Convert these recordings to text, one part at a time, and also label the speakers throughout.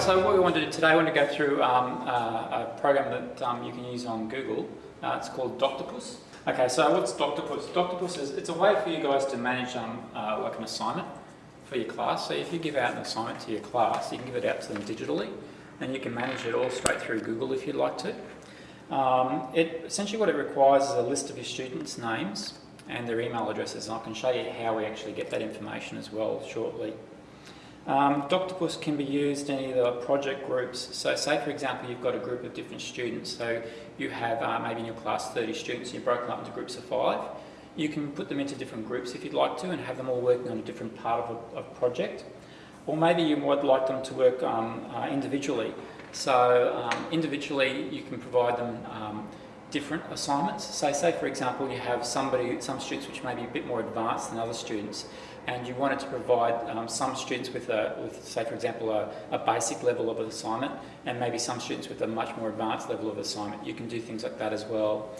Speaker 1: Right, so what we want to do today, I want to go through um, uh, a program that um, you can use on Google. Uh, it's called Doctopus. Okay, so what's Doctopus? Doctopus is it's a way for you guys to manage um, uh, like an assignment for your class. So if you give out an assignment to your class, you can give it out to them digitally, and you can manage it all straight through Google if you'd like to. Um, it, essentially what it requires is a list of your students' names and their email addresses, and I can show you how we actually get that information as well shortly. Um, Doctopus can be used in either project groups. So say for example you've got a group of different students, so you have uh, maybe in your class 30 students, you've broken up into groups of five. You can put them into different groups if you'd like to and have them all working on a different part of a, a project. Or maybe you would like them to work um, uh, individually. So um, individually you can provide them um, different assignments. So say for example you have somebody, some students which may be a bit more advanced than other students and you wanted to provide um, some students with, a, with, say for example, a, a, basic level of assignment and maybe some students with a much more advanced level of assignment. You can do things like that as well.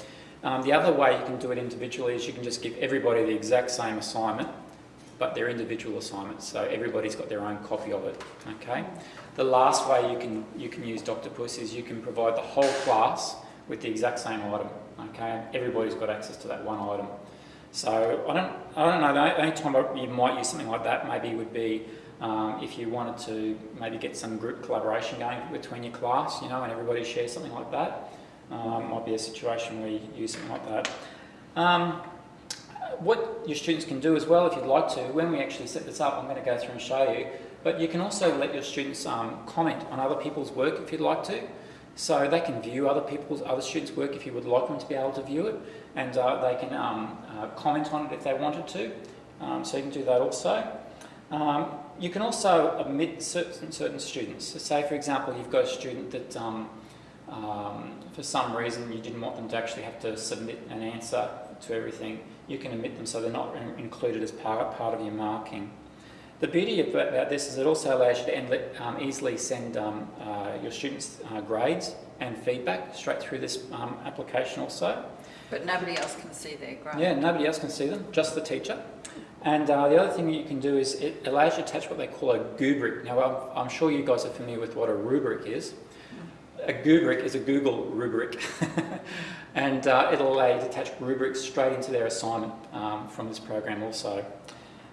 Speaker 1: Um, the other way you can do it individually is you can just give everybody the exact same assignment but they're individual assignments, so everybody's got their own copy of it, okay? The last way you can, you can use Doctopus is you can provide the whole class with the exact same item, okay? Everybody's got access to that one item. So I don't, I don't know, the only time you might use something like that maybe would be um, if you wanted to maybe get some group collaboration going between your class, you know, and everybody shares something like that. Um, might be a situation where you use something like that. Um, what your students can do as well, if you'd like to, when we actually set this up, I'm going to go through and show you, but you can also let your students um, comment on other people's work if you'd like to. So they can view other people's, other students' work if you would like them to be able to view it, and uh, they can um, uh, comment on it if they wanted to. Um, so you can do that also. Um, you can also omit certain, certain students. So say, for example, you've got a student that um, um, for some reason you didn't want them to actually have to submit an answer to everything. You can omit them so they're not included as part, part of your marking. The beauty about this is it also allows you to um, easily send um, uh, your students uh, grades and feedback straight through this um, application also.
Speaker 2: But nobody else can see their grade?
Speaker 1: Yeah, nobody else can see them, just the teacher. And uh, the other thing you can do is it allows you to attach what they call a Goobric. Now, I'm, I'm sure you guys are familiar with what a rubric is. A Goobric is a Google rubric. and uh, it'll allow you to attach rubrics straight into their assignment um, from this program also.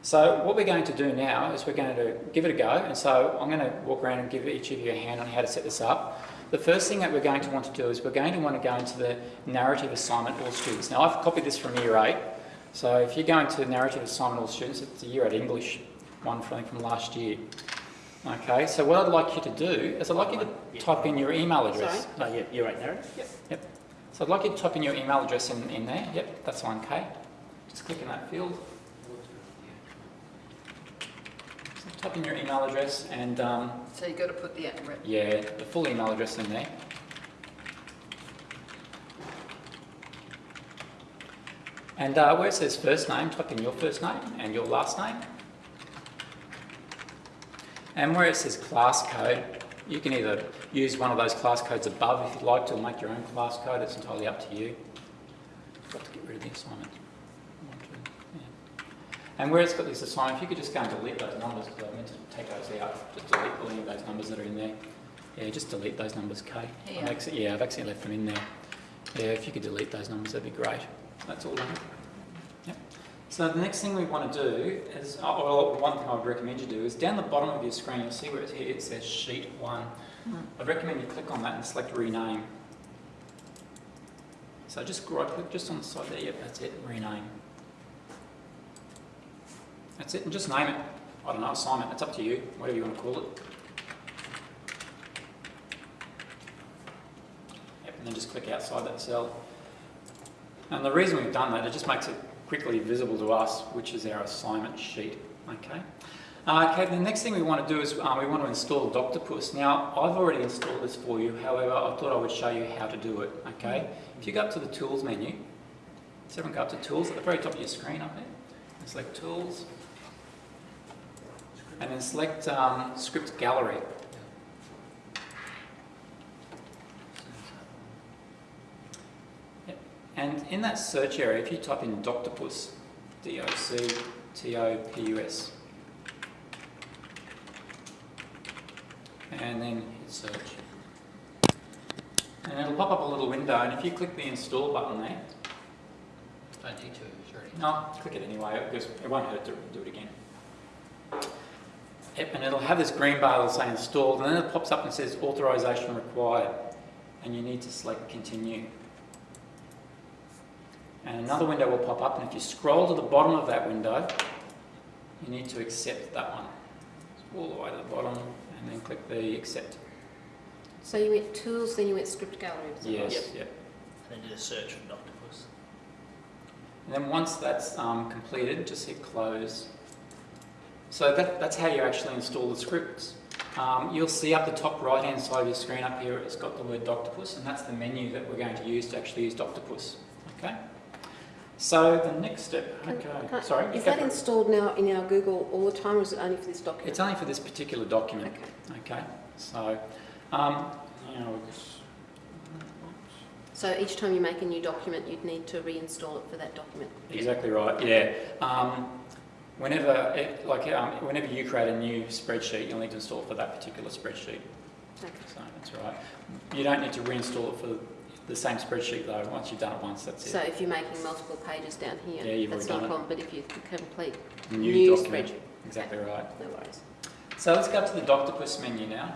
Speaker 1: So what we're going to do now is we're going to give it a go. And so I'm going to walk around and give each of you a hand on how to set this up. The first thing that we're going to want to do is we're going to want to go into the narrative assignment all students. Now I've copied this from year 8. So if you go into narrative assignment all students, it's a year 8 English one from, from last year. Okay, so what I'd like you to do is I'd like you to type in your email address.
Speaker 3: Sorry? Oh, yeah, year 8 narrative?
Speaker 1: Yep. Yep. So I'd like you to type in your email address in, in there. Yep, that's one, okay. Just click in that field. Type in your email address and... Um,
Speaker 2: so you've got to put the...
Speaker 1: Yeah, the full email address in there. And uh, where it says first name, type in your first name and your last name. And where it says class code, you can either use one of those class codes above if you'd like to, or make your own class code. It's entirely up to you. I've got to get rid of the assignment. And where it's got this assignment, if you could just go and delete those numbers, because I meant to take those out, just delete any of those numbers that are in there. Yeah, just delete those numbers, Kay.
Speaker 2: Yeah.
Speaker 1: I've actually, yeah, I've actually left them in there. Yeah, if you could delete those numbers, that'd be great. That's all done. Yep. So the next thing we want to do is, uh, well, one thing I would recommend you do is down the bottom of your screen, you'll see where it's here, it says Sheet 1. Mm. I'd recommend you click on that and select Rename. So just right click just on the side there, yep, that's it, Rename. That's it, and just name it. I don't know, assignment, it's up to you, whatever you want to call it. Yep, and then just click outside that cell. And the reason we've done that, it just makes it quickly visible to us, which is our assignment sheet, okay? Uh, okay, the next thing we want to do is um, we want to install Doctopus. Now, I've already installed this for you, however, I thought I would show you how to do it, okay? If you go up to the Tools menu, so everyone go up to Tools at the very top of your screen up there, select Tools, and then select um, Script Gallery. Yep. And in that search area, if you type in Doctopus, D-O-C-T-O-P-U-S, and then hit search. And it'll pop up a little window, and if you click the install button there,
Speaker 3: Don't need to, it's already.
Speaker 1: no, click it anyway, because it won't hurt to do it again. Yep, and it'll have this green bar that'll say installed, and then it pops up and says authorization required, and you need to select continue. And another window will pop up, and if you scroll to the bottom of that window, you need to accept that one. All the way to the bottom, and then click the accept.
Speaker 4: So you went tools, then you went script gallery.
Speaker 1: Yes,
Speaker 3: Yep.
Speaker 1: yep.
Speaker 3: And then did a search for Doctopus.
Speaker 1: And then once that's um, completed, just hit close. So that, that's how you actually install the scripts. Um, you'll see up the top right hand side of your screen up here, it's got the word Doctopus, and that's the menu that we're going to use to actually use Doctopus. Okay? So the next step, okay, sorry.
Speaker 4: Is that installed now in our Google all the time, or is it only for this document?
Speaker 1: It's only for this particular document.
Speaker 4: Okay.
Speaker 1: Okay, so, um, you know,
Speaker 4: So each time you make a new document, you'd need to reinstall it for that document?
Speaker 1: Exactly right. Yeah. Um, whenever, it, like, um, whenever you create a new spreadsheet, you'll need to install it for that particular spreadsheet.
Speaker 4: Okay.
Speaker 1: So that's right. You don't need to reinstall it for the same spreadsheet though. Once you've done it once, that's it.
Speaker 4: So if you're making multiple pages down here,
Speaker 1: Yeah,
Speaker 4: that's not a problem, but if you complete
Speaker 1: New,
Speaker 4: new
Speaker 1: document.
Speaker 4: spreadsheet,
Speaker 1: Exactly right.
Speaker 4: no worries.
Speaker 1: So let's go up to the Doctopus menu now.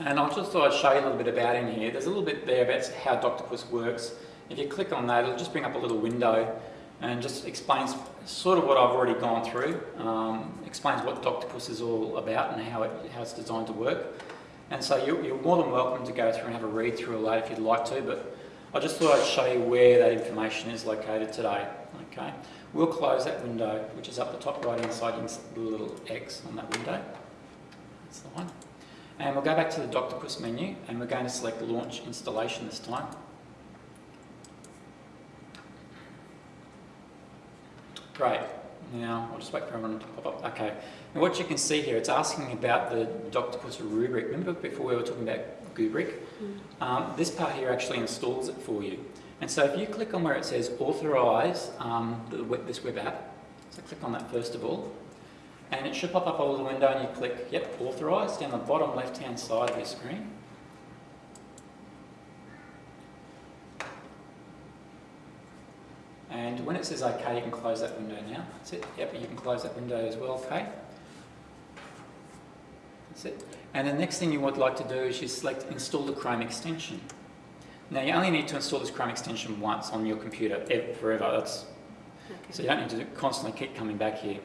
Speaker 1: And I just thought I'd show you a little bit about in here. There's a little bit there about how Doctopus works. If you click on that, it'll just bring up a little window and just explains sort of what I've already gone through. Um, explains what Doctopus is all about and how, it, how it's designed to work. And so you're, you're more than welcome to go through and have a read through that if you'd like to, but I just thought I'd show you where that information is located today. Okay, We'll close that window, which is up the top right hand side, the little X on that window. That's the one. And we'll go back to the Doctopus menu and we're going to select Launch Installation this time. Great. Now, I'll just wait for everyone to pop up. Okay. And what you can see here, it's asking about the Doctopus rubric. Remember before we were talking about Goobric? Um, this part here actually installs it for you. And so if you click on where it says Authorize um, the web, this web app, so click on that first of all, and it should pop up a little window and you click, yep, Authorize down the bottom left-hand side of your screen. And when it says OK, you can close that window now. That's it. Yep, you can close that window as well, okay? That's it. And the next thing you would like to do is you select Install the Chrome extension. Now you only need to install this Chrome extension once on your computer, ev- forever. That's, so you don't need to constantly keep coming back here.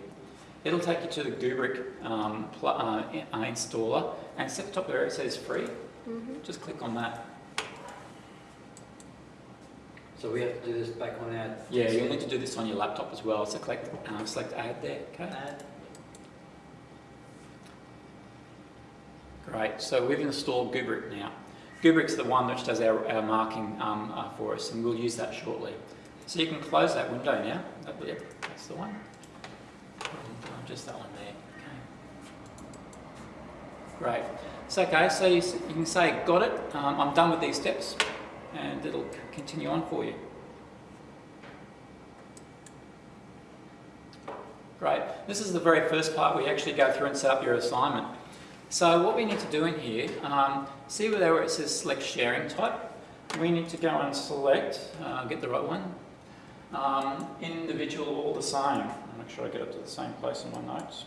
Speaker 1: It'll take you to the Goobric um, uh, uh, installer, and at the top there it says free.
Speaker 4: Mhm.
Speaker 1: Just click on that.
Speaker 5: So we have to do this back on our.
Speaker 1: Yeah, you'll need to do this on your laptop as well. So click, um, select Add there. Okay.
Speaker 3: Add.
Speaker 1: Great. So we've installed Goobric now. Goobric's the one which does our, our marking um, uh, for us, and we'll use that shortly. So you can close that window now. That, yep, that's the one. Just that one there. Okay. Great. So okay, so you, you can say, got it. Um, I'm done with these steps, and it'll continue on for you. Great. This is the very first part where you actually go through and set up your assignment. So what we need to do in here, um, see where it says select sharing type. We need to go and select, uh, get the right one, um, individual all the same. I'll make sure I get it to the same place in my notes.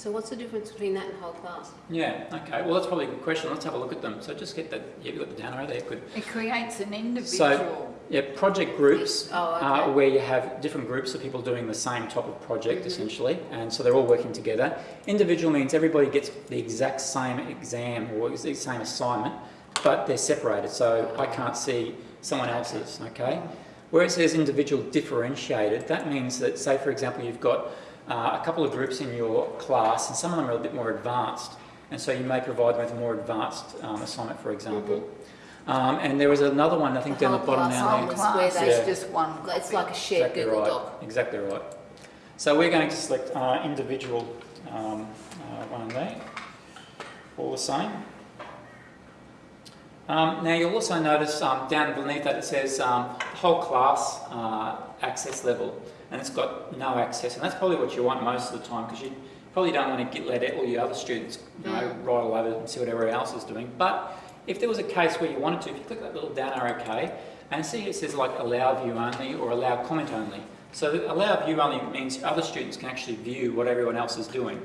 Speaker 4: So what's the difference between that and whole class?
Speaker 1: Yeah, okay. Well, that's probably a good question. Let's have a look at them. So just get that, yeah, you've got the down arrow there, good.
Speaker 2: It creates an individual.
Speaker 1: So, Yeah, project groups
Speaker 4: Oh, okay.
Speaker 1: uh, where you have different groups of people doing the same type of project
Speaker 4: Mhm.
Speaker 1: essentially, and so they're all working together. Individual means everybody gets the exact same exam or the same assignment, but they're separated, so I can't see someone else's, okay? Where it says individual differentiated, that means that, say for example, you've got uh, a couple of groups in your class, and some of them are a bit more advanced, and so you may provide them with a more advanced um, assignment, for example. Um, and there was another one, I think,
Speaker 4: The
Speaker 1: down the bottom
Speaker 4: class
Speaker 1: now.
Speaker 2: Whole
Speaker 4: Where
Speaker 2: class
Speaker 4: they-
Speaker 2: is
Speaker 1: Yeah.
Speaker 2: just one
Speaker 4: It's like a shared
Speaker 1: Exactly
Speaker 4: Google
Speaker 1: right.
Speaker 4: Doc.
Speaker 1: Exactly right. So we're going to select uh, individual um, uh, one there, all the same. Um, now you'll also notice um, down beneath that it says um, whole class uh, access level, and it's got no access, and that's probably what you want most of the time because you, Probably don't want to get let all your other students you know,
Speaker 4: Mm.
Speaker 1: right all over and see what everyone else is doing. But if there was a case where you wanted to, if you click that little down arrow K, and see it says like allow view only or allow comment only. So allow view only means other students can actually view what everyone else is doing.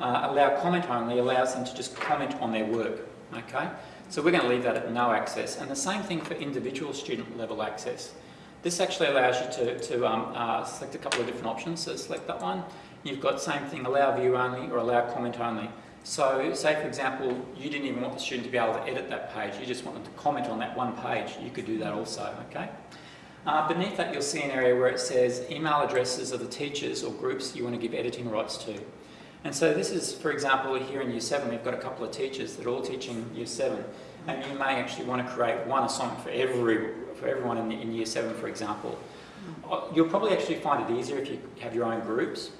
Speaker 1: Uh, allow comment only allows them to just comment on their work, okay? So we're going to leave that at no access. And the same thing for individual student level access. This actually allows you to, to um, uh, select a couple of different options. So select that one. You've got same thing, allow view only or allow comment only. So say for example, you didn't even want the student to be able to edit that page. You just want them to comment on that one page. You could do that also, okay? Uh, beneath that you'll see an area where it says email addresses of the teachers or groups you want to give editing rights to. And so this is, for example, here in Year 7 we've got a couple of teachers that are all teaching Year 7 and you may actually want to create one assignment for every for everyone in, in Year 7 for example. Uh, You'll probably actually find it easier if you have your own groups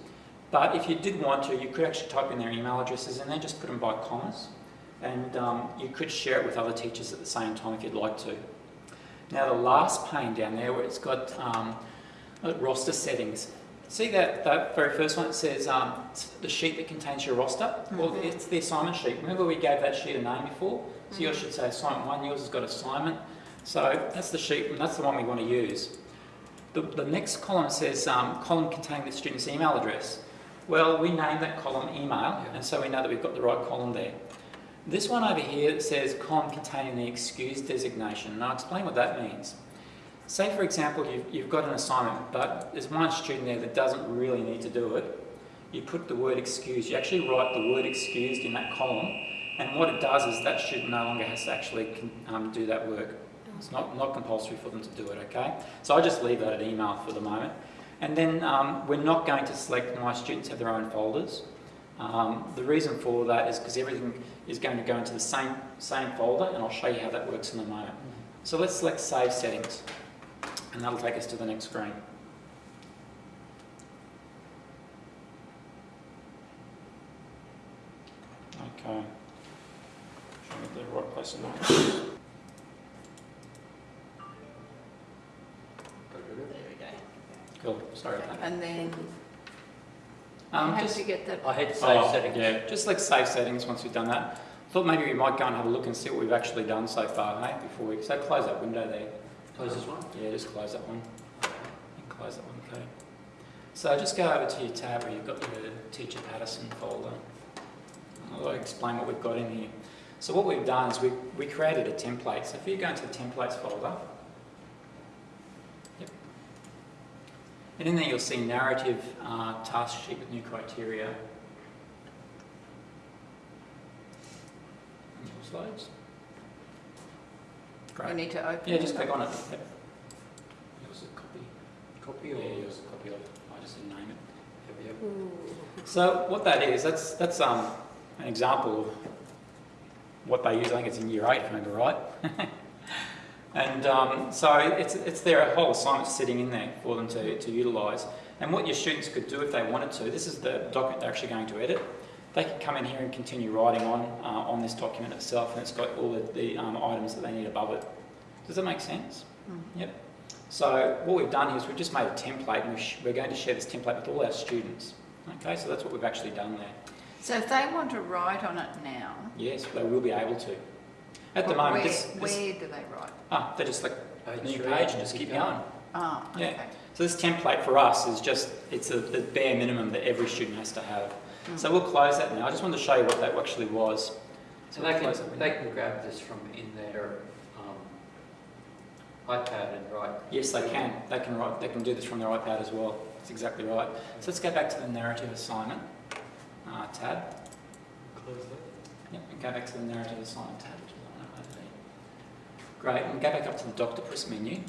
Speaker 1: but if you did want to you could actually type in their email addresses and then just put them by commas and um, you could share it with other teachers at the same time if you'd like to. Now the last pane down there where it's got um, uh, roster settings. See that, that very first one, it says um, the sheet that contains your roster? Well,
Speaker 4: Mhm.
Speaker 1: it's the assignment sheet. Remember we gave that sheet a name before? So yours should say assignment one, yours has got assignment. So that's the sheet, and that's the one we want to use. The, the next column says um, column containing the student's email address. Well, we named that column email, and so we know that we've got the right column there. This one over here says column containing the excused designation, and I'll explain what that means. Say, for example, you've, you've got an assignment, but there's one student there that doesn't really need to do it. You put the word excused, you actually write the word excused in that column, and what it does is that student no longer has to actually um, do that work. It's not, not compulsory for them to do it, okay? So I just leave that at email for the moment. And then um, we're not going to select my students have their own folders. Um, the reason for that is because everything is going to go into the same, same folder, and I'll show you how that works in a moment. So let's select Save Settings, and that'll take us to the next screen. Okay. Show me the right place in there.
Speaker 3: There we go.
Speaker 1: Cool, sorry about that.
Speaker 2: And then
Speaker 1: Um,
Speaker 2: how
Speaker 1: just-
Speaker 2: did you get that?
Speaker 5: I hit save
Speaker 1: Oh,
Speaker 5: settings.
Speaker 1: Yeah, just like save settings once we've done that. Thought maybe we might go and have a look and see what we've actually done so far, hey, before we, so close that window there.
Speaker 5: Close this one.
Speaker 1: Yeah, just close that one. And close that one, okay. So just go over to your tab where you've got the Teacher Patterson folder. I'll explain what we've got in here. So what we've done is we, we created a template. So if you go into the templates folder, yep. And in there you'll see narrative uh, task sheet with new criteria. And yours loads.
Speaker 2: You need to open
Speaker 1: Yeah, just click on it. Yep. Yours a copy.
Speaker 5: Copy
Speaker 1: Yeah,
Speaker 5: or?
Speaker 1: yours a copy of it. I just didn't name it.
Speaker 5: Yep, yep.
Speaker 1: So what that is, that's that's um, an example of what they use. I think it's in year eight, if I remember right. and um, so it's it's their whole assignment sitting in there for them to, to utilise. And what your students could do if they wanted to, this is the document they're actually going to edit. They can come in here and continue writing on uh, on this document itself, and it's got all the, the um, items that they need above it. Does that make sense?
Speaker 2: Mm.
Speaker 1: Yep. So what we've done here is we've just made a template, and we sh- we're going to share this template with all our students. Okay, so that's what we've actually done there.
Speaker 2: So if they want to write on it now,
Speaker 1: Yes, they will be able to. At the moment,
Speaker 2: where,
Speaker 1: this, this
Speaker 2: where do they write?
Speaker 1: ah, they just like a
Speaker 5: Page
Speaker 1: new page and just keep going.
Speaker 2: Oh,
Speaker 1: Yeah. So this template for us is just, it's a, the bare minimum that every student has to have.
Speaker 2: Mm.
Speaker 1: So we'll close that now. I just wanted to show you what that actually was.
Speaker 5: So
Speaker 1: we'll
Speaker 5: they can, they can grab this from in their um, iPad and write.
Speaker 1: Yes, they can. They can write, they can do this from their iPad as well. That's exactly right. So let's go back to the narrative assignment uh, tab.
Speaker 5: Close that.
Speaker 1: Yep, and go back to the narrative assignment tab, which is on that. Great, and go back up to the Doctopus menu.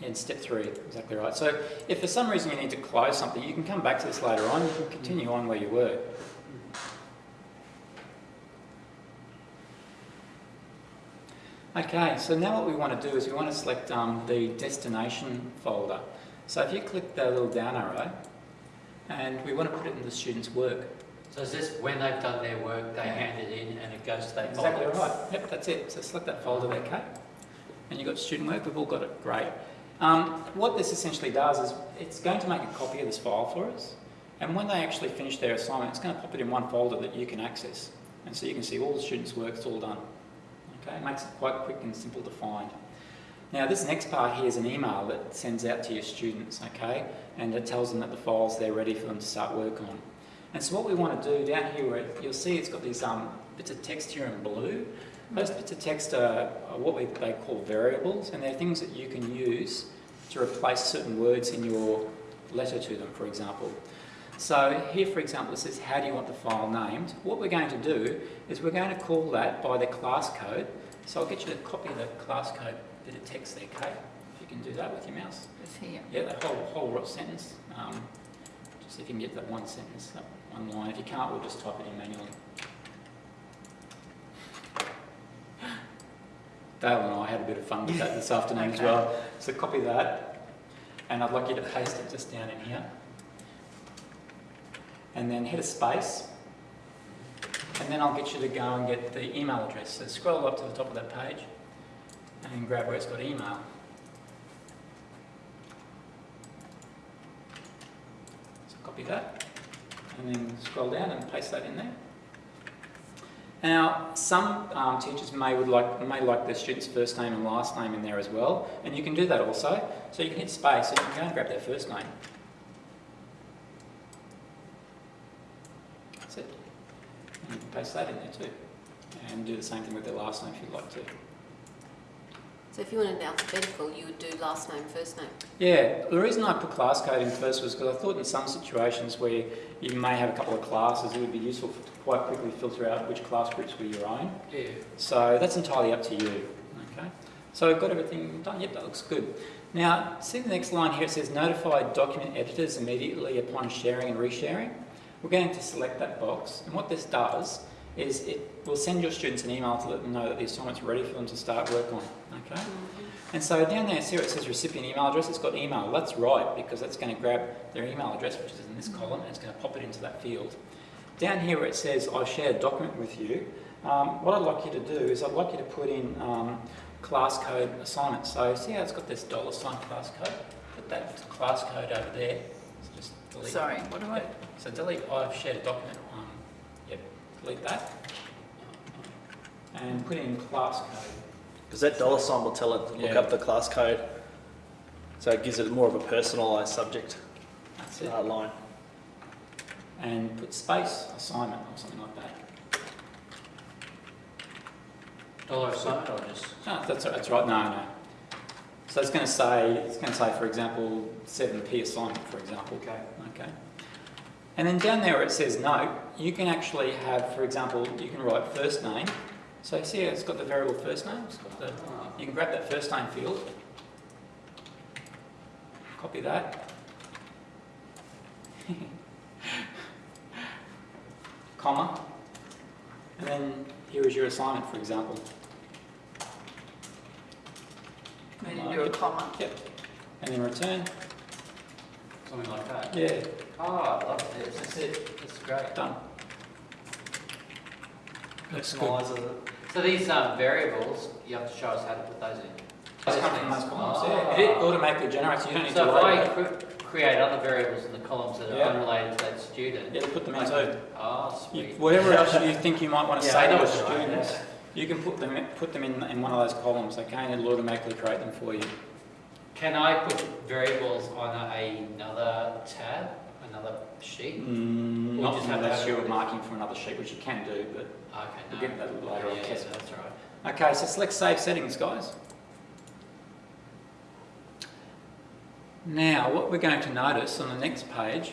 Speaker 1: In step three, exactly right. So if for some reason you need to close something, you can come back to this later on. You can continue on where you were. Okay, so now what we want to do is we want to select um, the destination folder. So if you click the little down arrow, and we want to put it in the student's work.
Speaker 5: So is this when they've done their work, they
Speaker 1: Yeah.
Speaker 5: hand it in and it goes to that
Speaker 1: Exactly
Speaker 5: folder?
Speaker 1: right. Yep, that's it. So select that folder there, Kate. And you've got student work. We've all got it. Great. Um, what this essentially does is it's going to make a copy of this file for us. And when they actually finish their assignment, it's going to pop it in one folder that you can access. And so you can see all the students' work, it's all done. Okay, it makes it quite quick and simple to find. Now this next part here is an email that sends out to your students, okay? And it tells them that the file's there ready for them to start work on. And so what we want to do down here, where you'll see it's got these um, bits of text here in blue. Those bits of text are, are what we, they call variables, and they're things that you can use to replace certain words in your letter to them, for example. So here, for example, it says, how do you want the file named? What we're going to do is we're going to call that by the class code. So I'll get you to copy the class code bit of text there, Kate, if you can do that with your mouse.
Speaker 2: It's here.
Speaker 1: Yeah, that whole, whole sentence. Um, just if you can get that one sentence, that one line. If you can't, we'll just type it in manually. Dale and I had a bit of fun with that this afternoon as well. So copy that, and I'd like you to paste it just down in here. And then hit a space, and then I'll get you to go and get the email address. So scroll up to the top of that page, and grab where it's got email. So copy that, and then scroll down and paste that in there. Now, some um, teachers may would like may like their student's first name and last name in there as well, and you can do that also. So you can hit space and you can go and grab their first name. That's it. And you can paste that in there too, and do the same thing with their last name if you'd like to.
Speaker 4: So if you wanted it alphabetical, you would do last name, first name.
Speaker 1: Yeah, the reason I put class code in first was because I thought in some situations where you may have a couple of classes, it would be useful to quite quickly filter out which class groups were your own.
Speaker 5: Yeah.
Speaker 1: So that's entirely up to you. Okay. So I've got everything done. Yep, that looks good. Now, see the next line here. It says notify document editors immediately upon sharing and resharing. We're going to select that box, and what this does is it will send your students an email to let them know that the assignment's ready for them to start work on. Okay. And so down there, see where it says recipient email address, it's got email. That's right, because that's going to grab their email address, which is in this column, and it's going to pop it into that field. Down here where it says, I share a document with you, um, what I'd like you to do is I'd like you to put in um, class code assignment. So see how it's got this dollar sign class code? Put that class code over there. So just delete.
Speaker 2: Sorry, what do I.
Speaker 1: So delete, I've shared a document. Yep, delete that. And put in class code.
Speaker 6: Because that dollar sign will tell it to look
Speaker 1: Yeah.
Speaker 6: up the class code. So it gives it more of a personalised subject
Speaker 1: That's it.
Speaker 6: uh, line.
Speaker 1: and put space assignment or something like that.
Speaker 5: Dollar sign or just?
Speaker 1: No, that's, that's right, no, no. So it's going to say, it's going to say, for example, 7p assignment, for example.
Speaker 5: Okay.
Speaker 1: Okay. And then down there where it says note, you can actually have, for example, you can write first name. So see it's got the variable first name? It's got the, you can grab that first name field, copy that. Comma. And then here is your assignment, for example.
Speaker 2: then you do a comma?
Speaker 1: Yep. And then return.
Speaker 5: Something like that.
Speaker 1: Yeah,
Speaker 5: Oh, I love this.
Speaker 1: that's it.
Speaker 5: That's great.
Speaker 1: Done. Looks good.
Speaker 6: It.
Speaker 5: So these um, variables, you have to show us how to put those in.
Speaker 1: Just come from those columns,
Speaker 5: Ah.
Speaker 1: yeah. It automatically generates, you don't need to
Speaker 5: So if I cre- create other variables in the columns that are
Speaker 1: Yeah.
Speaker 5: unrelated to that student.
Speaker 1: It'll put them in too.
Speaker 5: Oh,
Speaker 1: You-
Speaker 5: sweet.
Speaker 1: Whatever else you think you might want to
Speaker 5: Yeah,
Speaker 1: say to
Speaker 5: what you're
Speaker 1: students, you can put them, in- put them in, in one of those columns, okay, and it'll automatically create them for you.
Speaker 5: Can I put variables on another tab, another sheet?
Speaker 1: Mm, Not
Speaker 5: just have to
Speaker 1: unless you're
Speaker 5: with-
Speaker 1: marking for another sheet, which you can do, but
Speaker 5: Okay, no.
Speaker 1: we'll get that later on.
Speaker 5: Yeah, yeah, so that's right.
Speaker 1: Okay, so select Save Settings, guys. Now, what we're going to notice on the next page,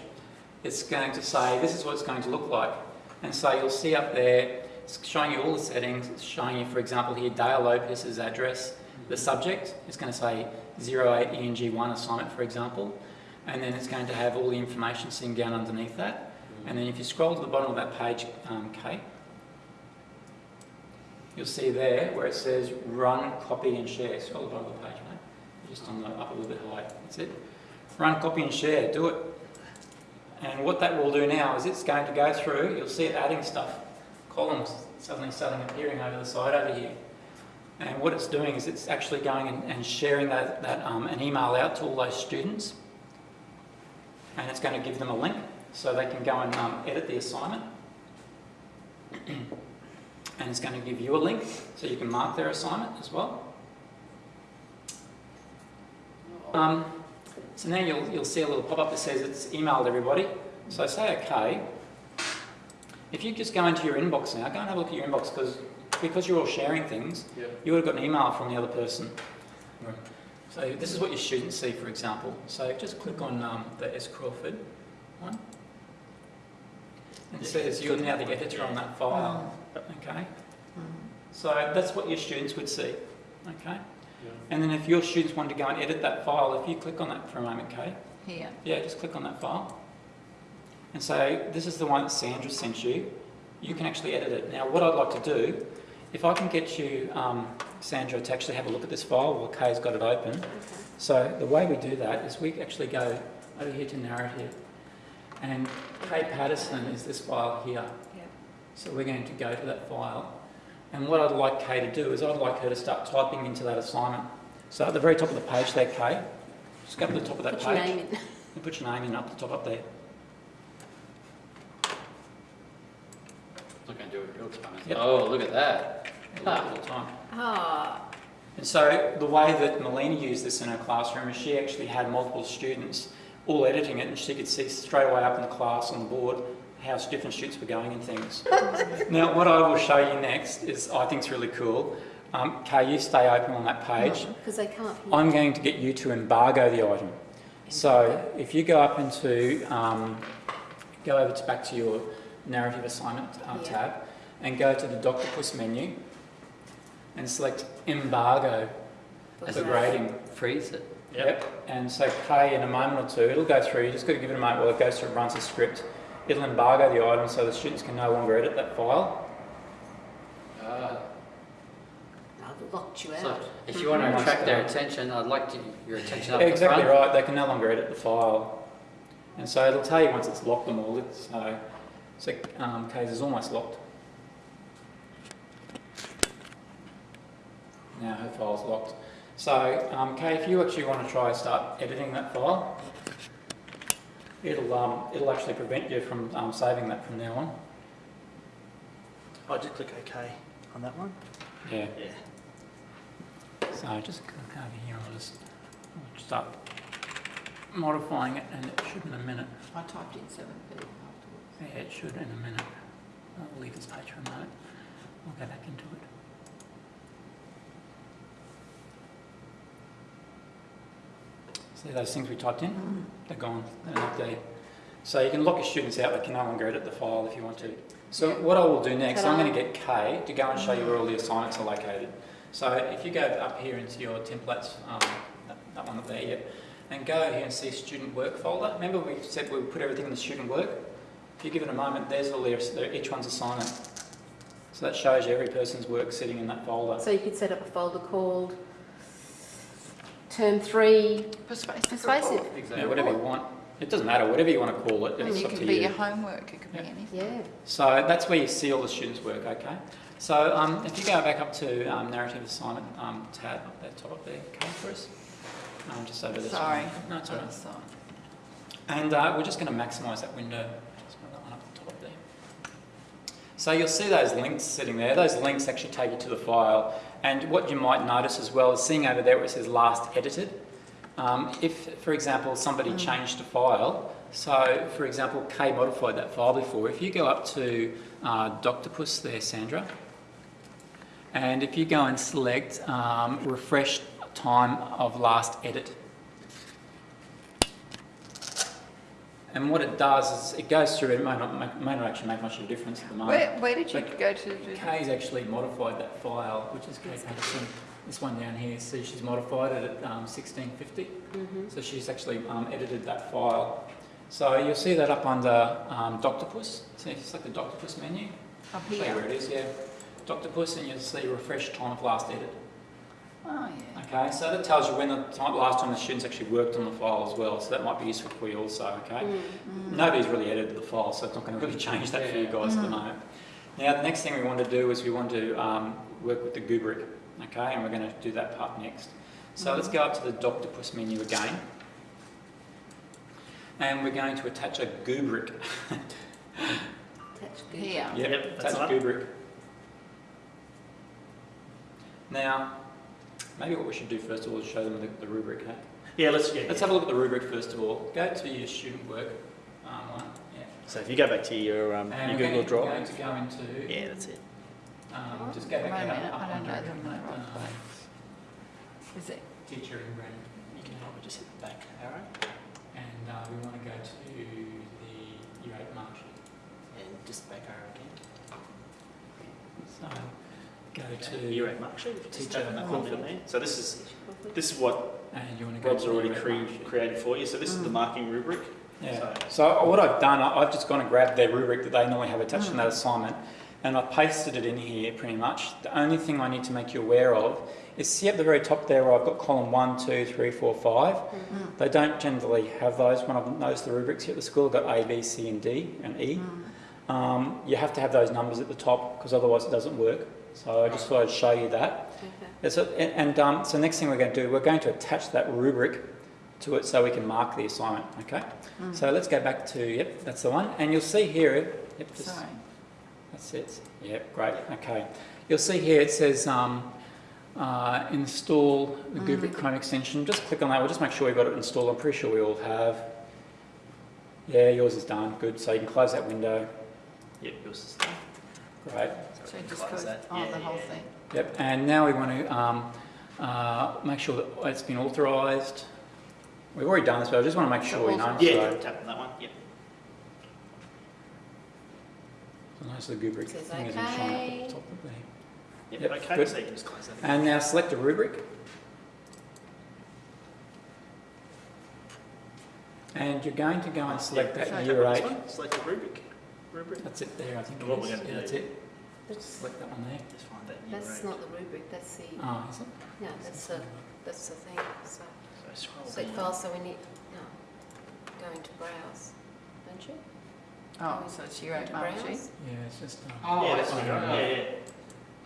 Speaker 1: it's going to say, this is what it's going to look like. And so you'll see up there, it's showing you all the settings. It's showing you, for example, here, Dale Lopez's address. The subject is going to say 08ENG1 assignment, for example. And then it's going to have all the information sitting down underneath that. And then if you scroll to the bottom of that page, um, Kate, you'll see there where it says run, copy and share. Scroll to the bottom of the page, mate. Just on the up a little bit high. That's it. Run, copy and share. Do it. And what that will do now is it's going to go through, you'll see it adding stuff. Columns suddenly starting appearing over the side over here. And what it's doing is it's actually going and, and sharing that, that um, an email out to all those students. And it's going to give them a link. so they can go and um, edit the assignment. and it's going to give you a link so you can mark their assignment as well. Um, so now you'll, you'll see a little pop-up that says it's emailed everybody. So say OK. If you just go into your inbox now, go and have a look at your inbox because because you're all sharing things,
Speaker 6: Yeah.
Speaker 1: you would have got an email from the other person. So this is what your students see, for example. So just click on um, the S. Crawford one. And it says you're now the editor on that file. Okay? So that's what your students would see. Okay? And then if your students want to go and edit that file, if you click on that for a moment, Kay,
Speaker 2: Here.
Speaker 1: yeah, just click on that file. And so this is the one that Sandra sent you. You can actually edit it. Now, what I'd like to do, if I can get you, um, Sandra, to actually have a look at this file while Kay's got it open.
Speaker 4: Okay.
Speaker 1: So the way we do that is we actually go over here to narrative. And Kay Patterson is this file here.
Speaker 2: Yep.
Speaker 1: So we're going to go to that file. And what I'd like Kay to do is I'd like her to start typing into that assignment. So at the very top of the page there, Kay, just go to the top of that
Speaker 4: Put your
Speaker 1: page.
Speaker 4: name in.
Speaker 1: And put your name in up the top up there.
Speaker 5: Not going to do it real time.
Speaker 1: Yep.
Speaker 5: Oh, look at that.
Speaker 1: All the time.
Speaker 4: Ah,
Speaker 1: And so the way that Melina used this in her classroom is she actually had multiple students all editing it and she could see straight away up in the class on the board how different students were going and things. now what I will show you next is I think it's really cool. Um, Kay, you stay open on that page.
Speaker 4: because they can't hear.
Speaker 1: I'm going to get you to embargo the item. So if you go up into, um, go over to back to your narrative assignment uh,
Speaker 4: Yeah.
Speaker 1: tab and go to the Doctopus menu and select embargo for grading.
Speaker 5: Freeze it.
Speaker 1: Yep. And so Kay, in a moment or two, it'll go through. You just got to give it a moment while it goes through and runs the script. It'll embargo the item so the students can no longer edit that file.
Speaker 5: Ah.
Speaker 4: I've locked you
Speaker 5: So
Speaker 4: out.
Speaker 5: if you want to
Speaker 1: Mhm.
Speaker 5: attract their attention, I'd like to, your attention up the
Speaker 1: exactly
Speaker 5: front.
Speaker 1: right. They can no longer edit the file. And so it'll tell you once it's locked them all. It's, so, so um, Kay's is almost locked. Now her file's locked. So, um, Kay, if you actually want to try and start editing that file, it'll, um, it'll actually prevent you from um, saving that from now on.
Speaker 6: I just click OK on that one.
Speaker 1: Yeah.
Speaker 6: Yeah.
Speaker 1: So just click over here, I'll just I'll start modifying it and it should in a minute.
Speaker 2: I typed in seven B afterwards.
Speaker 1: Yeah, it should in a minute. I'll leave this page for a moment. I'll go back into it. See those things we typed in? They're gone, they're not there. So you can lock your students out, they can no longer edit the file if you want to. So what I will do next, I'm going to get Kay to go and show you where all the assignments are located. So if you go up here into your templates, um, that, that one up there, yeah, and go here and see student work folder. Remember we said we would put everything in the student work? If you give it a moment, there's all their- each one's assignment. So that shows you every person's work sitting in that folder.
Speaker 4: So you could set up a folder called Term Three
Speaker 2: Persuasive.
Speaker 4: Persuasive.
Speaker 2: report.
Speaker 1: Yeah, whatever you want. It doesn't matter, whatever you want to call it,
Speaker 2: And
Speaker 1: it's
Speaker 2: you
Speaker 1: up
Speaker 2: can
Speaker 1: to
Speaker 2: be
Speaker 1: you.
Speaker 2: your homework, it could be anything.
Speaker 4: Yeah.
Speaker 1: So that's where you see all the students' work, okay? So um, if you go back up to um, narrative assignment um, tab up there, top up there, okay, for us. Um, just over this one.
Speaker 2: Sorry.
Speaker 1: No, it's all right. And uh, we're just going to maximise that window. Just put that one up the top there. So you'll see those links sitting there. Those links actually take you to the file. And what you might notice as well is seeing over there where it says last edited. Um, if, for example, somebody
Speaker 2: Mm.
Speaker 1: changed a file, so for example, Kay modified that file before. If you go up to uh, Doctopus there, Sandra, and if you go and select um, refresh time of last edit, And what it does is it goes through, it may not, make- may not actually make much of a difference at the moment.
Speaker 2: where, where did you go to? do-
Speaker 1: Kay's actually modified that file, which is Kay Patterson. This one down here, see she's modified it at um, 1650.
Speaker 4: Mm-hmm.
Speaker 1: So she's actually um, edited that file. So you'll see that up under um, Doctopus. See, it's like the Doctopus menu.
Speaker 2: Up here.
Speaker 1: Show you where it is, yeah. Doctopus, and you'll see refresh time of last edit.
Speaker 2: Oh, yeah.
Speaker 1: Okay, so that tells you when the time, last time the students actually worked on the file as well. So that might be useful for you also, okay?
Speaker 2: Mm.
Speaker 1: Nobody's really edited the file, so it's not going to really change that for you guys at the moment. Now, the next thing we want to do is we want to um, work with the Goobric, okay, and we're going to do that part next. So let's go up to the Doctopus menu again. and we're going to attach a rubric.
Speaker 4: Attach good.
Speaker 2: Here.
Speaker 1: Yep,
Speaker 6: Yep,
Speaker 1: attach
Speaker 6: right.
Speaker 1: Now, maybe what we should do first of all is show them the, the rubric. Hey?
Speaker 6: Yeah, let's, yeah.
Speaker 1: Let's have a look at the rubric first of all. Go to your student work um, one. Yeah.
Speaker 6: So if you go back to your, um,
Speaker 1: And
Speaker 6: your Google
Speaker 1: going,
Speaker 6: Drive.
Speaker 1: we're going to go into.
Speaker 6: Yeah, that's it.
Speaker 1: Um, just go back
Speaker 2: Wait a
Speaker 1: up,
Speaker 2: minute,
Speaker 1: up
Speaker 2: I don't
Speaker 1: on
Speaker 2: know them the
Speaker 1: mate.
Speaker 2: right
Speaker 1: Um,
Speaker 2: place. Is it?
Speaker 1: Teacher in red.
Speaker 6: You can probably just hit the back arrow
Speaker 1: And uh, we want to go to the year 8 mark sheet.
Speaker 6: and just back arrow again.
Speaker 1: So go
Speaker 6: Okay,
Speaker 1: to
Speaker 6: year eight mark sheet. If you just
Speaker 1: Teacher
Speaker 6: open that one down there. So this is
Speaker 4: Conflict.
Speaker 6: this is what
Speaker 1: and you want to go
Speaker 6: Rob's
Speaker 1: to
Speaker 6: already cre- created for you. So this is the
Speaker 2: Mm.
Speaker 6: marking rubric.
Speaker 1: Yeah.
Speaker 6: So-
Speaker 1: So what I've done, I- I've just gone and grabbed their rubric that they normally have attached in that assignment, and I've pasted it in here pretty much. The only thing I need to make you aware of is see at the very top there where I've got column one, two, three, four, five.
Speaker 2: Mm.
Speaker 1: They don't generally have those when I've noticed the rubrics here at the school. I've got A, B, C, and D, and E.
Speaker 2: Mm.
Speaker 1: Um, you have to have those numbers at the top because otherwise it doesn't work. So I just thought I'd show you that.
Speaker 4: Okay.
Speaker 1: So, and um, so next thing we're going to do, we're going to attach that rubric to it so we can mark the assignment, okay?
Speaker 2: Mm.
Speaker 1: So let's go back to, yep, that's the one. And you'll see here, yep, just,
Speaker 2: Sorry.
Speaker 1: that's it. Yep, great, okay. You'll see here it says um, uh, install the
Speaker 2: Mm.
Speaker 1: Rubric Chrome extension. Just click on that, we'll just make sure we've got it installed. I'm pretty sure we all have. Yeah, yours is done, good. So you can close that window,
Speaker 6: Yep, yours is done.
Speaker 1: great.
Speaker 2: So
Speaker 6: we can
Speaker 2: just
Speaker 6: close
Speaker 2: goes,
Speaker 6: that.
Speaker 2: oh,
Speaker 6: Yeah,
Speaker 2: the whole
Speaker 6: yeah.
Speaker 2: thing.
Speaker 1: Yep, and now we want to um, uh, make sure that it's been authorised. We've already done this, but I just want to make sure we know.
Speaker 6: Yeah,
Speaker 1: So,
Speaker 6: yeah, tap on that one. Yep.
Speaker 1: so notice the rubric
Speaker 4: Says
Speaker 1: thing isn't showing up the top of there.
Speaker 6: Yep,
Speaker 1: Yep,
Speaker 6: okay,
Speaker 1: good.
Speaker 6: so you can just close that.
Speaker 1: And now select a rubric. And you're going to go and select
Speaker 6: Yeah,
Speaker 1: that
Speaker 6: tap
Speaker 1: year eight.
Speaker 6: Select the rubric. Rubric.
Speaker 1: That's it there, I think.
Speaker 6: And
Speaker 1: it
Speaker 6: what we're gonna
Speaker 1: Yeah,
Speaker 6: do-
Speaker 1: That's it.
Speaker 4: That's,
Speaker 1: Select that one there.
Speaker 6: Just find that year
Speaker 4: that's
Speaker 6: eight.
Speaker 4: not the rubric, that's the,
Speaker 1: Oh, is it?
Speaker 4: no, that's the, that's the thing, so.
Speaker 6: So scroll
Speaker 4: Select
Speaker 6: down.
Speaker 4: file, so we need, no, go into browse, don't you?
Speaker 2: Oh, so it's your
Speaker 4: Go
Speaker 2: eight
Speaker 4: into browse.
Speaker 1: Yeah, it's just. Um,
Speaker 5: Oh,
Speaker 6: yeah,
Speaker 5: I
Speaker 6: that's
Speaker 5: see.
Speaker 6: right.
Speaker 1: yeah.
Speaker 6: Yeah, yeah.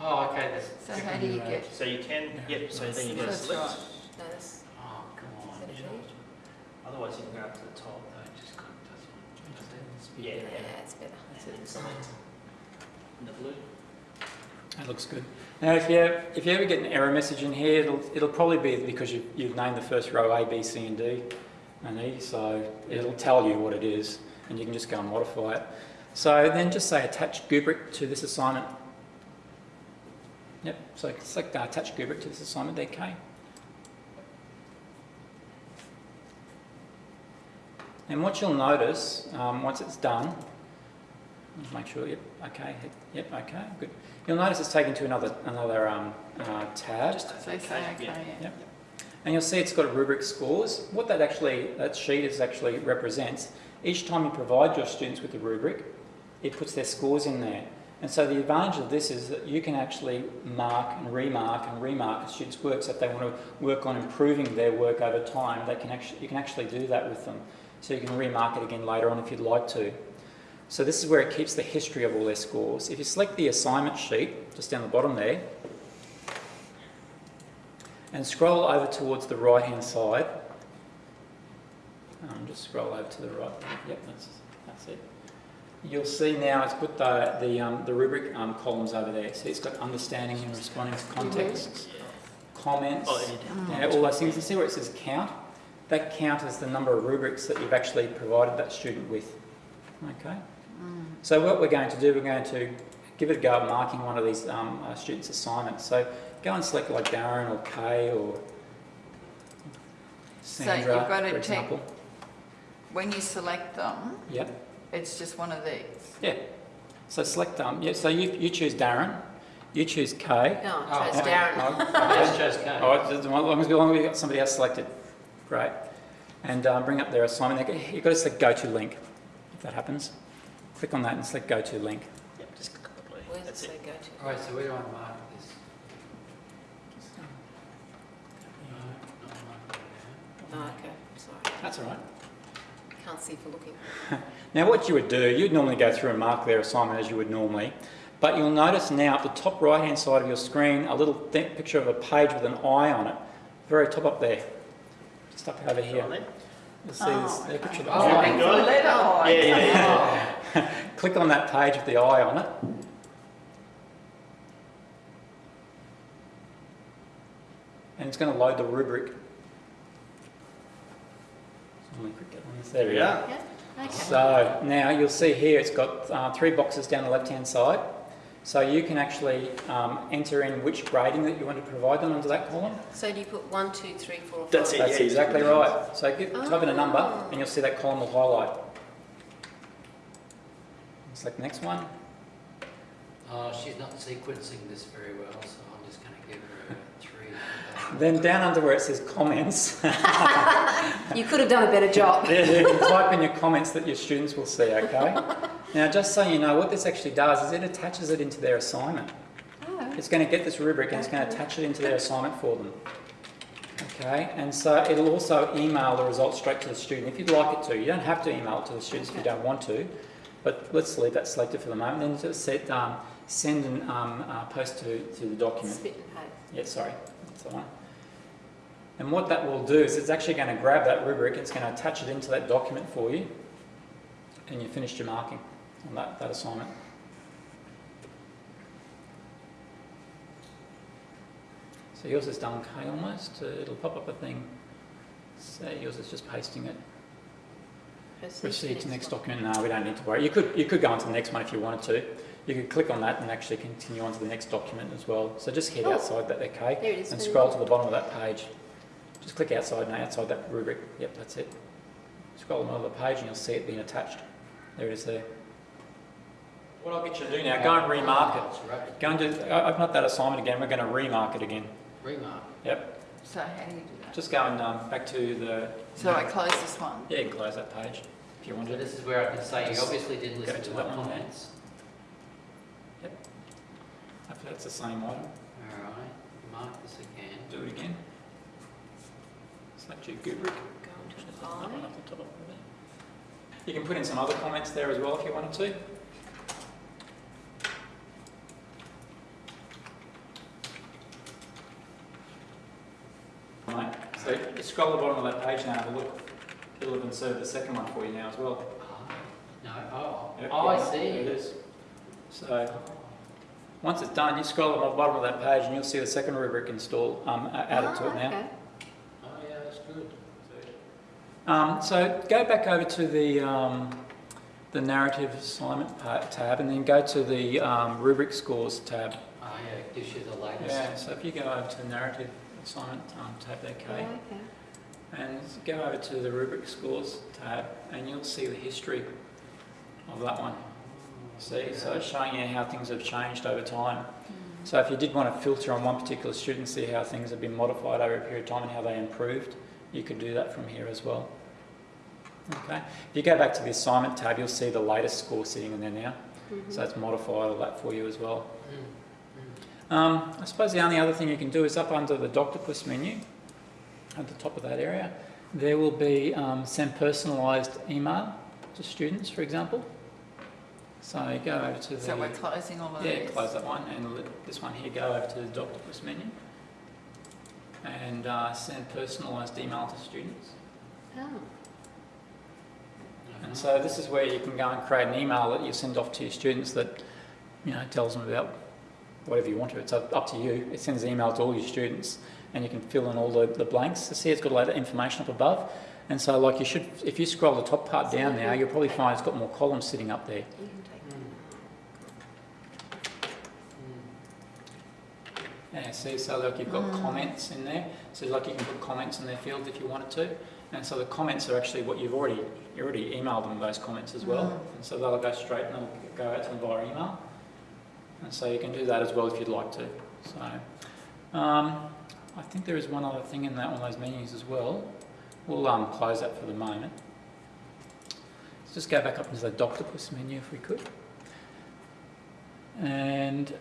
Speaker 5: Oh, okay, this.
Speaker 2: So how do you get,
Speaker 6: So you can, yep, so then you go
Speaker 2: That's
Speaker 6: select.
Speaker 2: right.
Speaker 4: No, that's,
Speaker 5: Oh, come on.
Speaker 4: Is that a
Speaker 5: you
Speaker 4: sheet?
Speaker 6: Otherwise you can go up to the top.
Speaker 5: No, just click this one.
Speaker 6: Yeah,
Speaker 4: yeah,
Speaker 6: yeah.
Speaker 4: it's better.
Speaker 6: And then select in the blue.
Speaker 1: That looks good. Now, if you if you ever get an error message in here, it'll it'll probably be because you you've named the first row A, B, C, and D, and E. So it'll tell you what it is, and you can just go and modify it. So then just say attach rubric to this assignment. Yep. So select uh, attach rubric to this assignment there. And what you'll notice um, once it's done, make sure. Yep. Okay. Yep. Okay. Good. You'll notice it's taken to another another um, uh, tab.
Speaker 6: Just
Speaker 2: so you say, okay,
Speaker 6: yeah.
Speaker 2: yeah.
Speaker 1: Yep. And you'll see it's got a rubric scores. What that actually, that sheet is actually represents, each time you provide your students with a rubric, it puts their scores in there. And so the advantage of this is that you can actually mark and remark and remark a student's work. So if they want to work on improving their work over time, they can actually, you can actually do that with them. So you can remark it again later on if you'd like to. So this is where it keeps the history of all their scores. If you select the assignment sheet, just down the bottom there, and scroll over towards the right hand side. Um, just scroll over to the right. Yep, that's, that's it. You'll see now it's put the, the, um, the rubric um, columns over there. So it's got understanding and responding to contexts, comments,
Speaker 6: Oh, yeah,
Speaker 1: all those things. You see where it says count? That count is the number of rubrics that you've actually provided that student with. Okay? So what we're going to do, we're going to give it a go at marking one of these um, uh, students' assignments. So go and select like Darren or Kay or Sandra, So
Speaker 2: you've got to
Speaker 1: for
Speaker 2: take-
Speaker 1: example.
Speaker 2: When you select them,
Speaker 1: Yep.
Speaker 2: it's just one of these.
Speaker 1: Yeah. So select um. Yeah. So you, you choose Darren, you choose Kay.
Speaker 4: No,
Speaker 5: Oh,
Speaker 4: chose
Speaker 1: Yeah.
Speaker 4: Darren.
Speaker 1: Oh,
Speaker 5: I
Speaker 1: okay.
Speaker 5: just chose K.
Speaker 1: All right, long as, as long as we've got somebody else selected. Great. And um, bring up their assignment. You've got to select go to link, if that happens. Click on that and select go to link.
Speaker 6: Yep, just click on the blue.
Speaker 4: Where's it say go to?
Speaker 5: Alright, so where do I mark this? No, not mark it
Speaker 4: Oh, okay, sorry.
Speaker 1: That's all right.
Speaker 4: Can't see for looking.
Speaker 1: Now what you would do, you'd normally go through and mark their assignment as you would normally, but you'll notice now at the top right hand side of your screen a little th- picture of a page with an eye on it, very top up there, just up over here.
Speaker 6: on then.
Speaker 1: You'll see
Speaker 2: Oh,
Speaker 1: this,
Speaker 2: okay.
Speaker 1: picture of the
Speaker 5: Oh,
Speaker 1: eye.
Speaker 2: Looking for the letter I.
Speaker 6: Yeah, yeah, yeah.
Speaker 1: Click on that page with the eye on it. And it's going to load the rubric. So let me click that one. There we go.
Speaker 6: Yeah.
Speaker 4: Yeah, okay.
Speaker 1: So now you'll see here it's got uh, three boxes down the left hand side. So you can actually um, enter in which grading that you want to provide them under that column.
Speaker 4: So do you put one, two, three, four, five?
Speaker 6: That's it.
Speaker 1: That's
Speaker 6: yeah,
Speaker 1: exactly right. So get, type in a number
Speaker 4: Oh.
Speaker 1: and you'll see that column will highlight. Select next one.
Speaker 5: Oh, she's not sequencing this very well, so I'm just going to give her a three.
Speaker 1: Then down under where it says comments,
Speaker 4: You could have done a better job.
Speaker 1: there you can type in your comments that your students will see, okay? Now just so you know, what this actually does is it attaches it into their assignment.
Speaker 4: Oh,
Speaker 1: It's going to get this rubric and it's going to attach it into their assignment for them. Okay, and so it'll also email the results straight to the student if you'd like it to. You don't have to email it to the students if you don't want to, but let's leave that selected for the moment. Then just set um, send and um, uh, post to, to the document.
Speaker 4: spit and paste.
Speaker 1: Yeah, sorry, that's the one. And what that will do is it's actually going to grab that rubric, it's going to attach it into that document for you, and you finished your marking on that, that assignment. So yours is done okay almost, uh, it'll pop up a thing, say yours is just pasting it. Proceed to next document, no, we don't need to worry. You could, you could go on to the next one if you wanted to. You could click on that and actually continue on to the next document as well. So just head
Speaker 4: Oh.
Speaker 1: outside that, okay?
Speaker 4: There it is.
Speaker 1: and scroll to the bottom of that page. Just click outside now, outside that rubric. Yep, that's it. Scroll to the bottom of the page and you'll see it being attached. There it is there. What I'll get you to do now, go and remark it.
Speaker 5: It's right.
Speaker 1: Go and do, open up that assignment again, we're going to remark it again.
Speaker 5: Remark.
Speaker 1: Yep,
Speaker 2: So how do you do that?
Speaker 1: just go and um, back to the,
Speaker 2: So I close this one?
Speaker 1: yeah, you can close that page if you want
Speaker 5: So
Speaker 1: to.
Speaker 5: this is where I can say you obviously didn't listen
Speaker 1: to
Speaker 5: to
Speaker 1: that
Speaker 5: my
Speaker 1: one there.
Speaker 5: comments.
Speaker 1: Hopefully that's the same item.
Speaker 5: All right, mark this again.
Speaker 1: Do it again. Select your rubric.
Speaker 4: Go into
Speaker 1: That
Speaker 4: the
Speaker 1: one the top. You can put in some other comments there as well if you wanted to. Right, so just scroll to the bottom of that page now and have a look. It'll have inserted the second one for you now as well.
Speaker 5: Ah, No, oh,
Speaker 1: Yep,
Speaker 5: oh, I see.
Speaker 1: It is. So, once it's done, you scroll to the bottom of that page and you'll see the second rubric installed, um, a- added to it now.
Speaker 4: okay.
Speaker 5: Oh, yeah, that's good.
Speaker 1: Um, so go back over to the, um, the narrative assignment pa- tab and then go to the um, rubric scores tab.
Speaker 5: Oh, yeah, it gives you the latest.
Speaker 1: Yeah, so if you go over to the narrative assignment um, tab there, Kay,
Speaker 4: Oh, okay.
Speaker 1: and go over to the rubric scores tab and you'll see the history of that one. See, so it's showing you how things have changed over time. So if you did want to filter on one particular student, see how things have been modified over a period of time and how they improved, you could do that from here as well. Okay. If you go back to the assignment tab, you'll see the latest score sitting in there now.
Speaker 4: Mhm.
Speaker 1: So it's modified all that for you as well.
Speaker 5: Mm,
Speaker 1: Um, I suppose the only other thing you can do is up under the Doctopus menu, at the top of that area, there will be um, send personalised email to students, for example. So you go over to the
Speaker 2: So we're closing all of
Speaker 1: yeah,
Speaker 2: these?
Speaker 1: close that one and let this one here go over to the Doctopus menu and uh, send personalised email to students.
Speaker 4: Oh,
Speaker 1: And so this is where you can go and create an email that you send off to your students that, you know, tells them about whatever you want to. It's up, to you. It sends an email to all your students and you can fill in all the, the blanks. So see it's got a lot of information up above. And so like you should, if you scroll the top part down now, you'll probably find it's got more columns sitting up there.
Speaker 4: you can take.
Speaker 1: Yeah, see, so like you've got
Speaker 2: Mm.
Speaker 1: comments in there. So like you can put comments in their field if you wanted to. And so the comments are actually what you've already, you already emailed them those comments as well.
Speaker 2: Mm.
Speaker 1: And so they'll go straight and they'll go out to them via email. And so you can do that as well if you'd like to. So, um, I think there is one other thing in that one of those menus as well. We'll um, close that for the moment. Let's just go back up into the Doctopus menu if we could. And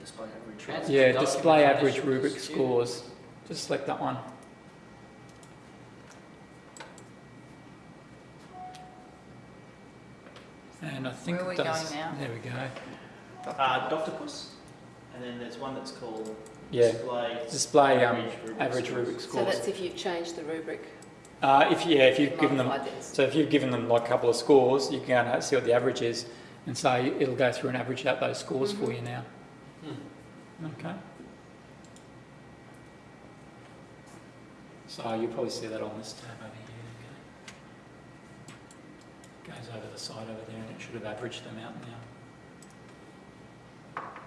Speaker 6: Display average.
Speaker 1: Yeah, display average rubric scores. Just select that one. And I think
Speaker 2: Where are we going now?
Speaker 1: There we go.
Speaker 6: Uh, Doctopus, and then there's one that's called
Speaker 1: Yeah.
Speaker 6: display
Speaker 1: Display um,
Speaker 6: average rubric
Speaker 1: average
Speaker 6: scores.
Speaker 4: So that's if you've changed the rubric.
Speaker 1: Uh, if yeah, if you've given them,
Speaker 4: this.
Speaker 1: so if you've given them like a couple of scores, you can go and see what the average is, and say it'll go through and average out those scores for you now. Okay. So you'll probably see that on this tab over here. Okay. Goes over the side over there, and it should have averaged them out now.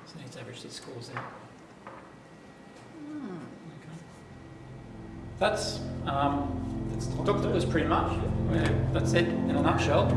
Speaker 1: So it needs to average these scores out.
Speaker 2: Hmm.
Speaker 1: Okay. That's um, that's Doctopus pretty much. yeah, That's it in a nutshell.